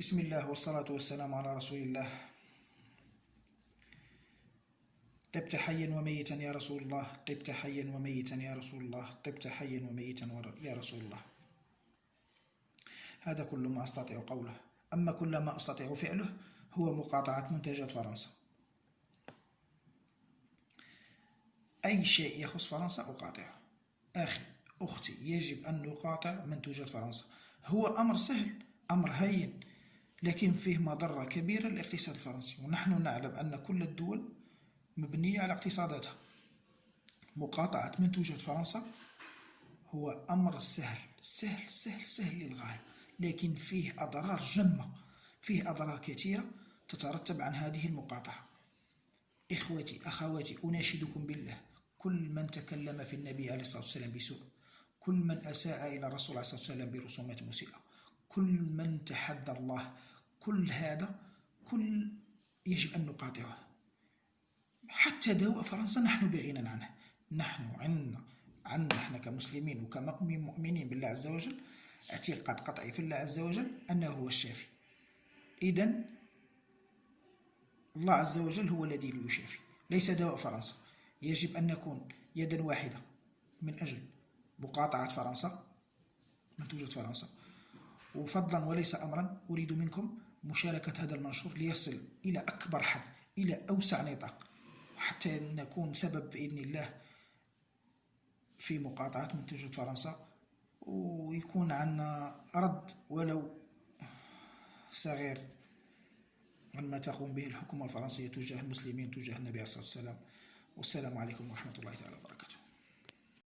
بسم الله والصلاة والسلام على رسول الله. طبت حيا وميتا يا رسول الله. طبت حيا وميتا يا رسول الله. طبت حيا وميتا يا رسول الله. هذا كل ما أستطيع قوله. أما كل ما أستطيع فعله هو مقاطعة منتجات فرنسا. أي شيء يخص فرنسا أقاطعه. أخي أختي يجب أن نقاطع منتوجات فرنسا. هو أمر سهل أمر هين. لكن فيه مضرة كبيرة للاقتصاد الفرنسي ونحن نعلم أن كل الدول مبنية على اقتصاداتها. مقاطعة منتوجات فرنسا هو أمر سهل سهل سهل سهل للغاية لكن فيه أضرار جمة فيه أضرار كثيرة تترتب عن هذه المقاطعة. إخوتي أخواتي أناشدكم بالله كل من تكلم في النبي عليه الصلاة والسلام بسوء كل من أساء إلى الرسول عليه الصلاة والسلام برسومات مسيئة كل من تحدى الله كل هذا كل يجب أن نقاطعه. حتى دواء فرنسا نحن بغنى عنه. نحن عندنا عندنا إحنا كمسلمين وكمؤمنين بالله عز وجل اعتقاد قطعي في الله عز وجل أنه هو الشافي. إذا الله عز وجل هو الذي يشافي. ليس دواء فرنسا. يجب أن نكون يدا واحدة من أجل مقاطعة فرنسا منتوجات فرنسا. وفضلا وليس أمرا أريد منكم مشاركة هذا المنشور ليصل إلى أكبر حد إلى أوسع نطاق حتى نكون سبب بإذن الله في مقاطعة منتجات فرنسا. ويكون عندنا رد ولو صغير عما تقوم به الحكومة الفرنسية تجاه المسلمين تجاه النبي عليه الصلاة والسلام. والسلام عليكم ورحمة الله تعالى وبركاته.